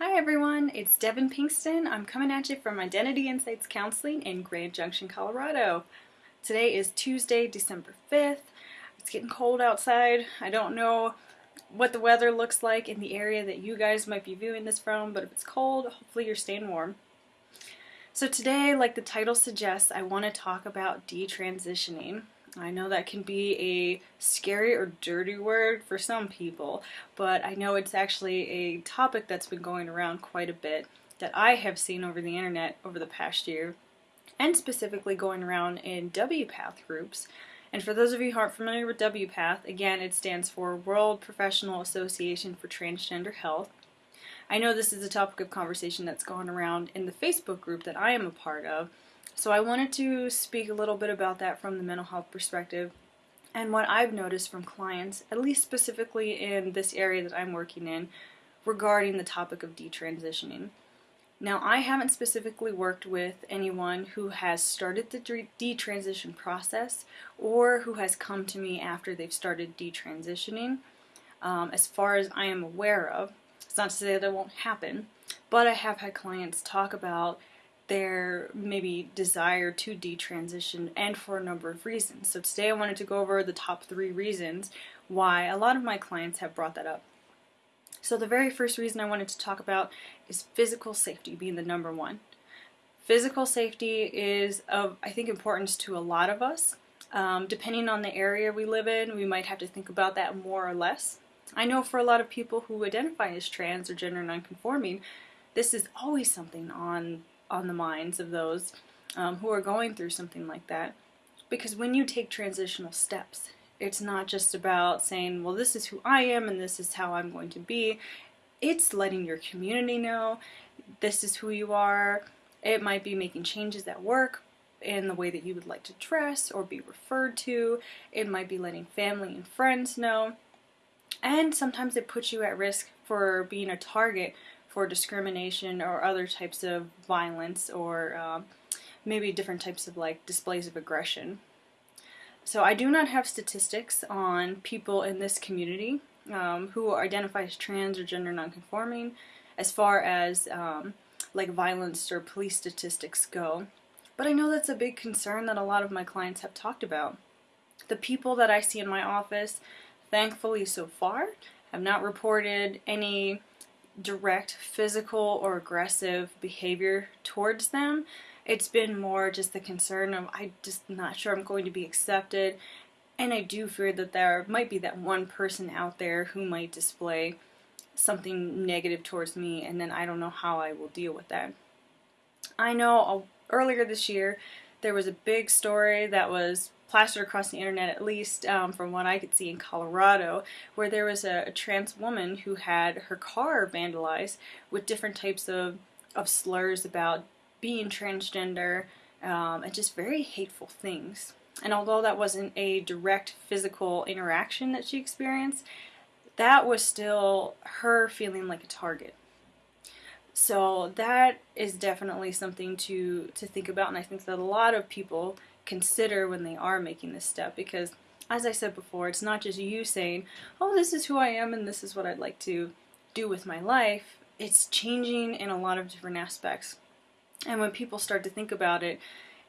Hi everyone, it's Devin Pinkston. I'm coming at you from Identity Insights Counseling in Grand Junction, Colorado. Today is Tuesday, December 5th. It's getting cold outside. I don't know what the weather looks like in the area that you guys might be viewing this from, but if it's cold, hopefully you're staying warm. So today, like the title suggests, I want to talk about detransitioning. I know that can be a scary or dirty word for some people, but I know it's actually a topic that's been going around quite a bit that I have seen over the internet over the past year, and specifically going around in WPATH groups. And for those of you who aren't familiar with WPATH, again, it stands for World Professional Association for Transgender Health. I know this is a topic of conversation that's gone around in the Facebook group that I am a part of, so I wanted to speak a little bit about that from the mental health perspective and what I've noticed from clients, at least specifically in this area that I'm working in, regarding the topic of detransitioning. Now, I haven't specifically worked with anyone who has started the detransition process or who has come to me after they've started detransitioning. Um, as far as I am aware of, it's not to say that it won't happen, but I have had clients talk about their maybe desire to detransition and for a number of reasons. So today I wanted to go over the top three reasons why a lot of my clients have brought that up. So the very first reason I wanted to talk about is physical safety being the number one. Physical safety is of, I think, importance to a lot of us. Um, depending on the area we live in, we might have to think about that more or less. I know for a lot of people who identify as trans or gender nonconforming, this is always something on on the minds of those um, who are going through something like that. Because when you take transitional steps, it's not just about saying, well, this is who I am and this is how I'm going to be. It's letting your community know this is who you are. It might be making changes at work in the way that you would like to dress or be referred to. It might be letting family and friends know. And sometimes it puts you at risk for being a target for discrimination or other types of violence or uh, maybe different types of like displays of aggression. So I do not have statistics on people in this community um, who identify as trans or gender nonconforming as far as um, like violence or police statistics go. But I know that's a big concern that a lot of my clients have talked about. The people that I see in my office, thankfully so far, have not reported any direct physical or aggressive behavior towards them. It's been more just the concern of I'm just not sure I'm going to be accepted and I do fear that there might be that one person out there who might display something negative towards me and then I don't know how I will deal with that. I know uh, earlier this year there was a big story that was plastered across the internet, at least um, from what I could see in Colorado, where there was a, a, trans woman who had her car vandalized with different types of, of slurs about being transgender um, and just very hateful things. And although that wasn't a direct physical interaction that she experienced, that was still her feeling like a target. So that is definitely something to, to think about, and I think that a lot of people consider when they are making this step because as I said before, it's not just you saying, oh, this is who I am and this is what I'd like to do with my life. It's changing in a lot of different aspects. And when people start to think about it,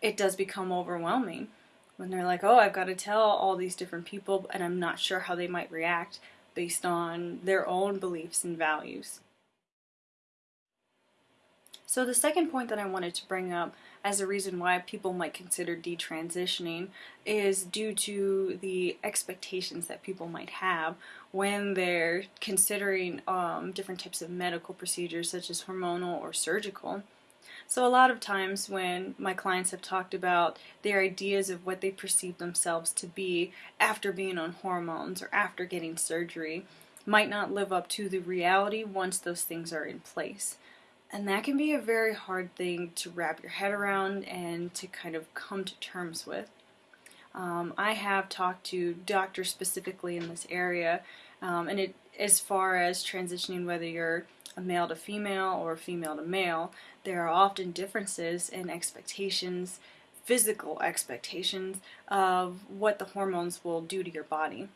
it does become overwhelming. When they're like, oh, I've got to tell all these different people and I'm not sure how they might react based on their own beliefs and values. So the second point that I wanted to bring up as a reason why people might consider detransitioning is due to the expectations that people might have when they're considering um, different types of medical procedures such as hormonal or surgical. So a lot of times when my clients have talked about their ideas of what they perceive themselves to be after being on hormones or after getting surgery might not live up to the reality once those things are in place. And that can be a very hard thing to wrap your head around and to kind of come to terms with. Um, I have talked to doctors specifically in this area, um, and it as far as transitioning whether you're a male to female or female to male, there are often differences in expectations, physical expectations of what the hormones will do to your body.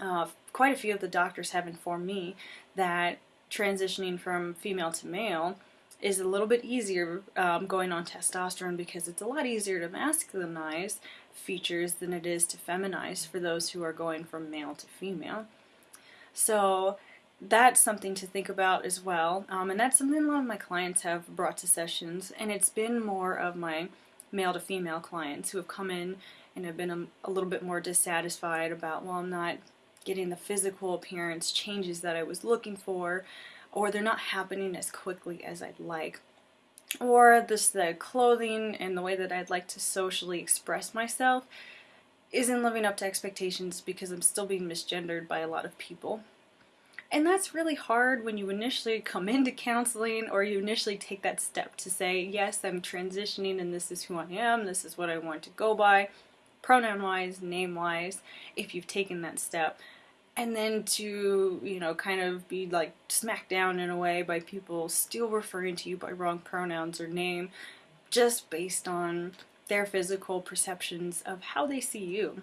Uh, quite a few of the doctors have informed me that transitioning from female to male is a little bit easier um, going on testosterone because it's a lot easier to masculinize features than it is to feminize for those who are going from male to female. So that's something to think about as well. Um, and that's something a lot of my clients have brought to sessions. And it's been more of my male to female clients who have come in and have been a, a little bit more dissatisfied about, well, I'm not getting the physical appearance changes that I was looking for, or they're not happening as quickly as I'd like. Or this the clothing and the way that I'd like to socially express myself isn't living up to expectations because I'm still being misgendered by a lot of people. And that's really hard when you initially come into counseling or you initially take that step to say, yes, I'm transitioning and this is who I am, this is what I want to go by, pronoun wise, name wise, if you've taken that step. And then to, you know, kind of be like smacked down in a way by people still referring to you by wrong pronouns or name just based on their physical perceptions of how they see you.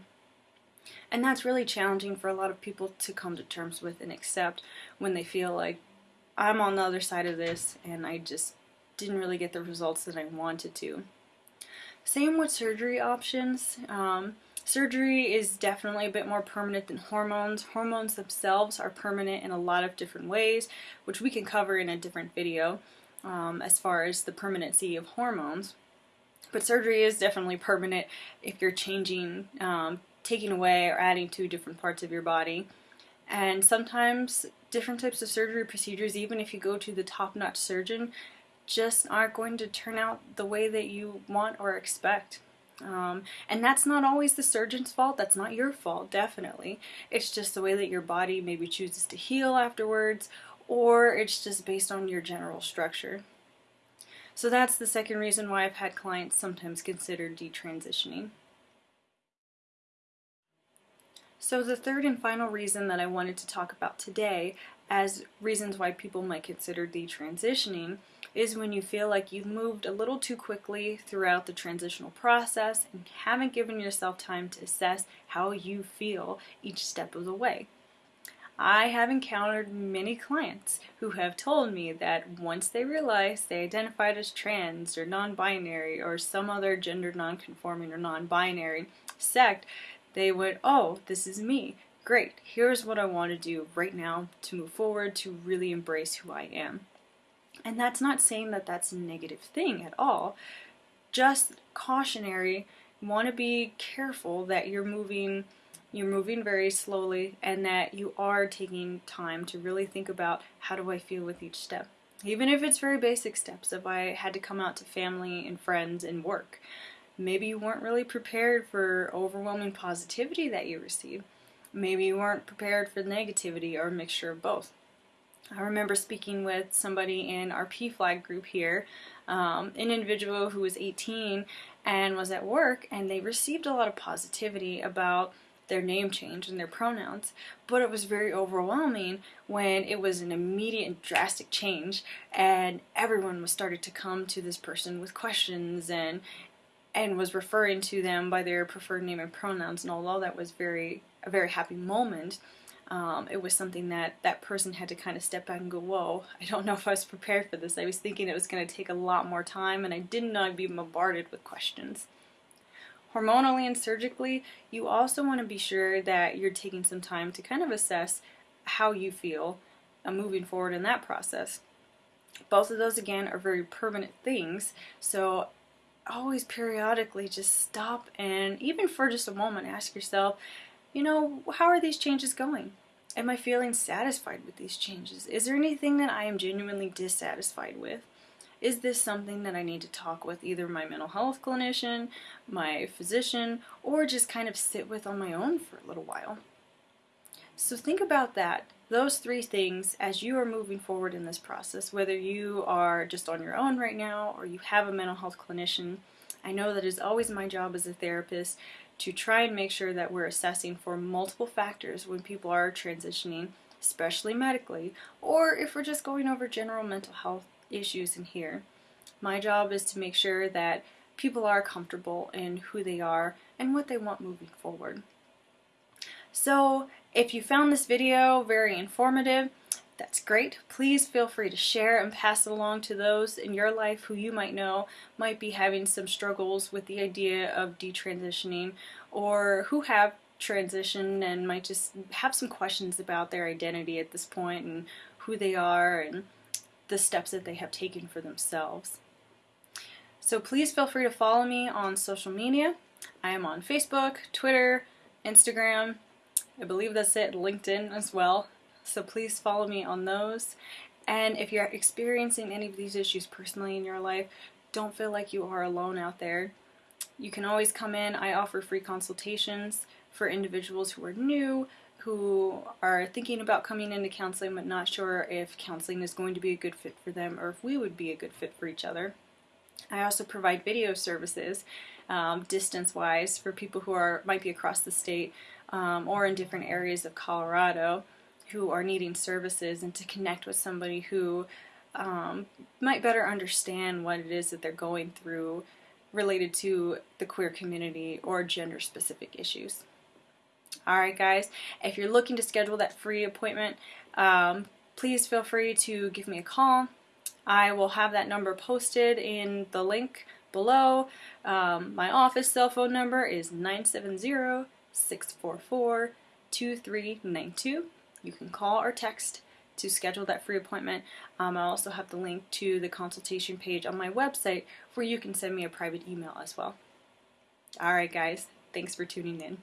And that's really challenging for a lot of people to come to terms with and accept when they feel like I'm on the other side of this and I just didn't really get the results that I wanted to. Same with surgery options. Um, surgery is definitely a bit more permanent than hormones. Hormones themselves are permanent in a lot of different ways, which we can cover in a different video um, as far as the permanency of hormones. But surgery is definitely permanent if you're changing um, taking away or adding to different parts of your body. And sometimes different types of surgery procedures, even if you go to the top-notch surgeon, just aren't going to turn out the way that you want or expect. Um, and that's not always the surgeon's fault. That's not your fault, definitely. It's just the way that your body maybe chooses to heal afterwards, or it's just based on your general structure. So that's the second reason why I've had clients sometimes consider detransitioning. So the third and final reason that I wanted to talk about today as reasons why people might consider detransitioning is when you feel like you've moved a little too quickly throughout the transitional process and haven't given yourself time to assess how you feel each step of the way. I have encountered many clients who have told me that once they realized they identified as trans or non-binary or some other gender non-conforming or non-binary sect, they would, oh, this is me. Great, here's what I want to do right now to move forward, to really embrace who I am. And that's not saying that that's a negative thing at all, just cautionary, want to be careful that you're moving you're moving very slowly and that you are taking time to really think about how do I feel with each step. Even if it's very basic steps, if I had to come out to family and friends and work, Maybe you weren't really prepared for overwhelming positivity that you received. Maybe you weren't prepared for the negativity or a mixture of both. I remember speaking with somebody in our PFLAG group here, um, an individual who was 18 and was at work, and they received a lot of positivity about their name change and their pronouns, but it was very overwhelming when it was an immediate and drastic change and everyone was started to come to this person with questions and and was referring to them by their preferred name and pronouns and although that was very a very happy moment. Um, it was something that that person had to kind of step back and go whoa I don't know if I was prepared for this. I was thinking it was going to take a lot more time and I didn't know I'd be bombarded with questions. Hormonally and surgically you also want to be sure that you're taking some time to kind of assess how you feel uh, moving forward in that process. Both of those again are very permanent things so always periodically just stop and even for just a moment ask yourself, you know, how are these changes going? Am I feeling satisfied with these changes? Is there anything that I am genuinely dissatisfied with? Is this something that I need to talk with either my mental health clinician, my physician, or just kind of sit with on my own for a little while? So think about that those three things as you are moving forward in this process, whether you are just on your own right now or you have a mental health clinician, I know that it's always my job as a therapist to try and make sure that we're assessing for multiple factors when people are transitioning, especially medically, or if we're just going over general mental health issues in here. My job is to make sure that people are comfortable in who they are and what they want moving forward. So if you found this video very informative, that's great. Please feel free to share and pass it along to those in your life who you might know might be having some struggles with the idea of detransitioning or who have transitioned and might just have some questions about their identity at this point and who they are and the steps that they have taken for themselves. So please feel free to follow me on social media. I am on Facebook, Twitter, Instagram, I believe that's it, LinkedIn as well. So please follow me on those. And if you're experiencing any of these issues personally in your life, don't feel like you are alone out there. You can always come in. I offer free consultations for individuals who are new, who are thinking about coming into counseling but not sure if counseling is going to be a good fit for them or if we would be a good fit for each other. I also provide video services um, distance-wise for people who are might be across the state um, or in different areas of Colorado who are needing services and to connect with somebody who um, might better understand what it is that they're going through related to the queer community or gender specific issues. Alright guys, if you're looking to schedule that free appointment, um, please feel free to give me a call. I will have that number posted in the link below. Um, my office cell phone number is 970 644 2392. You can call or text to schedule that free appointment. Um, I also have the link to the consultation page on my website where you can send me a private email as well. Alright guys, thanks for tuning in.